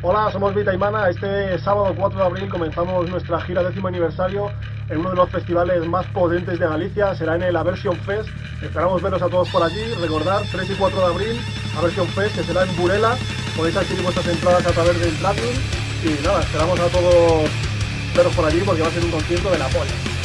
Hola, somos Vita y Mana. Este sábado 4 de abril comenzamos nuestra gira décimo aniversario en uno de los festivales más potentes de Galicia. Será en el Aversion Fest. Esperamos veros a todos por allí. Recordar, 3 y 4 de abril, Aversion Fest, que será en Burela. Podéis adquirir vuestras entradas a través del Platinum. Y nada, esperamos a todos veros por allí porque va a ser un concierto de la polla.